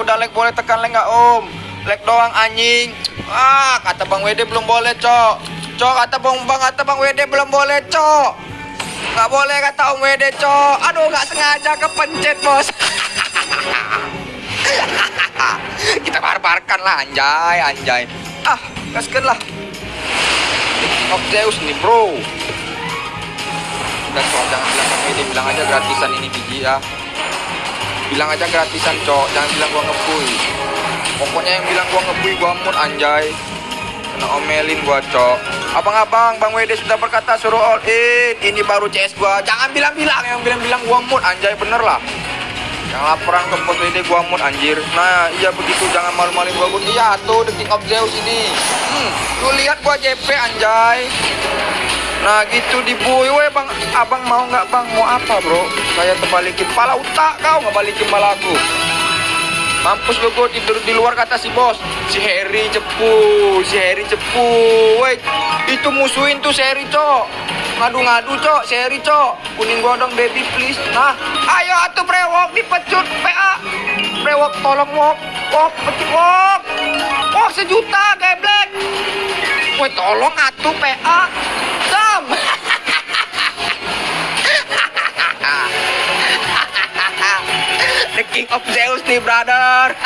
udah like boleh tekan like nggak om? Like doang anjing. Ah kata bang Wede belum boleh cok. Cok kata bang bang kata bang Wede belum boleh cok. Nggak boleh kata om Wede cok. Aduh nggak sengaja kepencet bos. Kita barbarkan lah anjay anjay. Ah gaskan lah. Of Zeus nih bro. Udah cok jangan bilang Wede bilang aja gratisan ini biji ya bilang aja gratisan cok. Jangan bilang gua ngebuy pokoknya yang bilang gua ngebuy gua mood anjay. Kena omelin gua cok. Abang-abang bang Wede sudah berkata suruh all in. Ini baru CS gua. Jangan bilang-bilang. Yang bilang-bilang gua mood anjay. Bener lah. Yang laporan ke pos WD gua mood anjir. Nah iya begitu. Jangan malu-maluin gua. Gua iya tuh the king of Zeus ini. Hmm, lu lihat gua JP anjay Nah gitu dibuy, weh bang, abang mau nggak bang? Mau apa bro? Saya terbalikin pala utak kau nggak balikin pala aku. Mampus lu gue tidur di luar kata si bos. Si Harry cepu Si Harry cepu. Woi Itu musuhin tuh si Harry cok. Ngadu-ngadu cok Si Harry cok. Kuning godong baby please. Nah Ayo atuh brewok. Dipecut PA Brewok tolong wok. Wok pecut wok. Wok sejuta geblek. Woi tolong atuh PA The King of Zeus nih brother.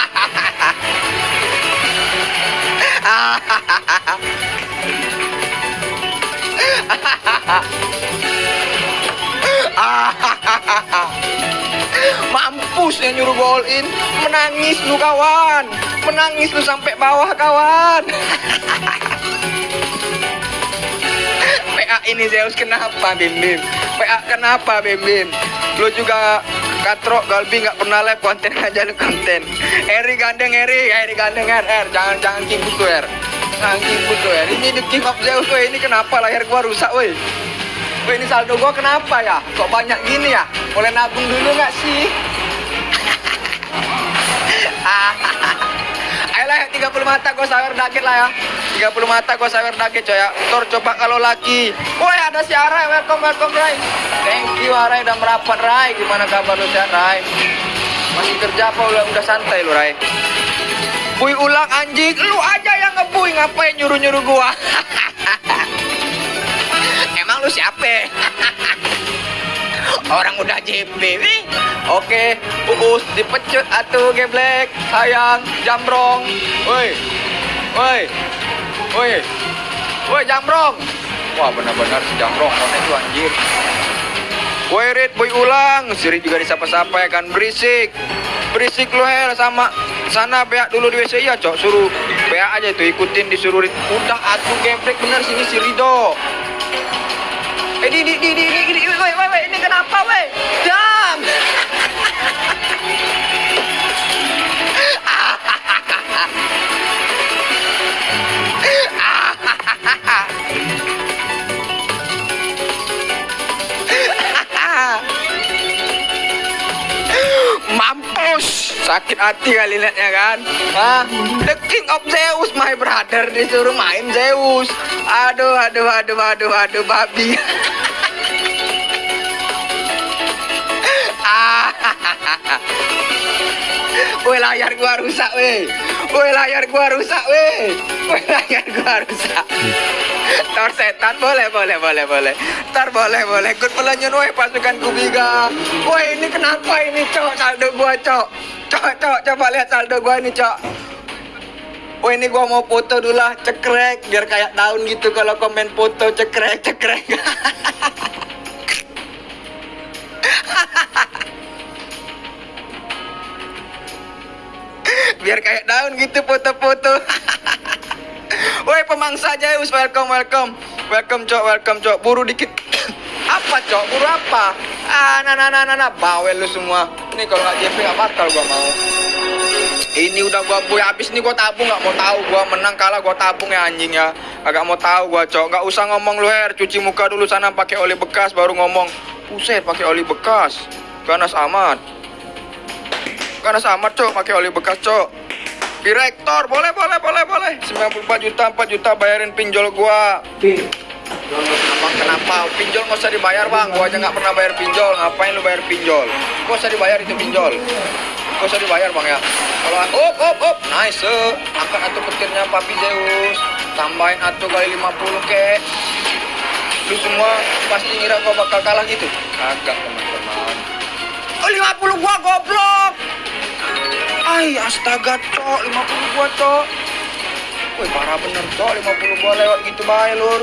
Mampus yang nyuruh gol in. Menangis lu kawan. Menangis lu sampai bawah kawan. PA ini Zeus kenapa Bim Bim? PA kenapa Bim Bim? Lu juga Katro Galbi nggak pernah live konten aja lu konten. Eri gandeng Eri Eri gandeng R R. Jangan jangan kimpus tuh R. Jangan kimpus tuh R. Ini the king of Zeus ini kenapa layar gua rusak woi Woi ini saldo gua kenapa ya? Kok banyak gini ya? Boleh nabung dulu nggak sih? Ayolah 30 mata gua sawer dikit lah ya 30 mata gua sawer dikit coy ya. Tor coba kalau lagi. Woi ada si Arai. Welcome welcome Rai. Thank you Arai udah merapat. Rai Gimana kabar lu sehat Rai? Masih kerja apa udah, udah santai lu Rai? Bui ulang anjing. Lu aja yang ngebui. Ngapain nyuruh-nyuruh gua? Emang lu siapa? Orang udah JP nih. Oke, Uus dipecut atuh geblek. Sayang, jambrong. Woi. Woi. Woi. Woi, jambrong. Wah, benar-benar si jambrong konek tuh anjir. Woi, Rit, boy ulang. Siri juga disapa-sapa ya kan berisik. Berisik lu her sama sana beak dulu di WC ya, Cok. Suruh beak aja itu ikutin disuruh Rit. Udah atuh geblek bener sini si Rido. Eh, di, di, di, di, di, di, woi, woi, ini kenapa, woi? Sakit hati kali liatnya kan? Hah? The King of Zeus, my brother, disuruh main Zeus. Aduh, aduh, aduh, aduh, aduh, babi. Woi layar gua rusak weh. Woi layar gua rusak weh. Woi layar gua rusak. Tor setan boleh boleh boleh boleh. Tar boleh boleh. Ikut pelanjut weh pasukan kubiga. Woi ini kenapa ini cok saldo gua cok. Cok cok coba lihat saldo gua ini cok. Woi ini gua mau foto dulu lah cekrek biar kayak daun gitu kalau komen foto cekrek cekrek. biar kayak daun gitu foto-foto. Woi pemangsa Zeus welcome welcome. Welcome cok welcome cok. Buru dikit. Apa cok? Buru apa ah nah nah nah nah, nah. bawel lu semua. Ini kalau nggak JP nggak bakal gua mau. Ini udah gua boy habis nih gua tabung nggak mau tahu gua. Menang kalah gua tabung ya anjing ya. Agak mau tahu gua cok. Nggak usah ngomong lu her. Cuci muka dulu sana pakai oli bekas baru ngomong. Buset pakai oli bekas. Ganas amat. Ganas amat cok pakai oli bekas cok. Direktor, boleh, boleh, boleh, boleh. 94 juta, 4 juta bayarin pinjol gua. Abang kenapa? Pinjol nggak usah dibayar bang. Gua aja nggak pernah bayar pinjol. Ngapain lu bayar pinjol? Gak usah dibayar itu pinjol. Gak usah dibayar bang ya. Kalau up up up, nice. eh. Angkat atuh petirnya Papi Zeus. Tambahin atuh kali 50 kek. Lu semua pasti ngira gua bakal kalah gitu. Kagak teman-teman. Oh 50 gua goblok. Ay, astaga, cok. 50 gua, cok. Woi, parah bener, cok. 50 gua lewat gitu bae, lur.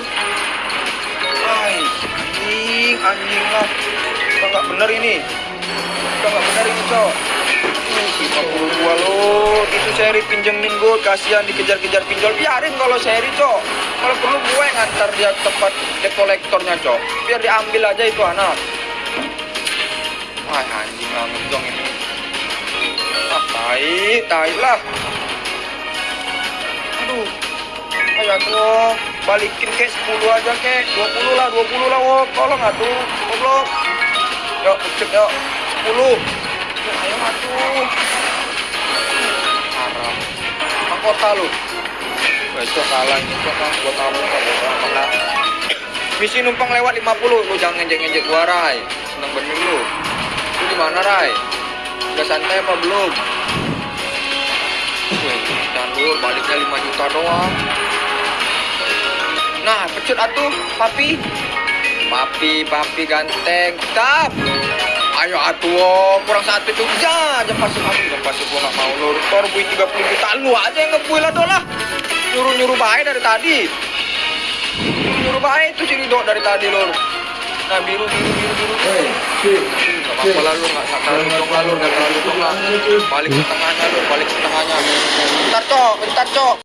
Ay, anjing, anjing lah. Udah nggak bener ini. Udah nggak bener ini, cok. Uh, 50 gua, lur. Itu seri pinjemin gua, kasihan dikejar-kejar pinjol. Biarin kalau seri, cok. Kalau perlu gue ngantar dia ke tempat debt kolektornya, cok. Biar diambil aja itu anak. Wah, anjing banget dong ini. Ah, tai, tai lah. Aduh. Ayo tuh, balikin ke 10 aja ke 20 lah, 20 lah, wo. Tolong atuh, goblok. Yuk, cek yuk. 10. Yuk, ayo atuh. Haram. Mahkota lu. Besok kalah ini, cok kan buat kamu buat amat. Misi numpang lewat 50, lu jangan ngejek-ngejek gua, Rai. Seneng bener lu. Lu di mana, Rai? Udah santai apa belum? Wih, dan lu baliknya 5 juta doang. Nah, pecut atuh, papi. Papi, papi ganteng, tap. Ayo atuh, oh. kurang satu tuh. Ya, jam pasir papi, jam pasir gua nggak mau lur. Tor bui 30 juta, lu aja yang ngebui lah dolah. Nyuruh-nyuruh baik dari tadi. Nyuruh baik itu si Rido dari tadi lur. Nah, biru, biru, biru, biru. Hei, cik, Gak apa-apa lah lu, gak gak terlalu dong lah lu, gak terlalu dong lah. Balik ke tengahnya lu, balik ke tengahnya. Bentar, Cok, bentar, Cok.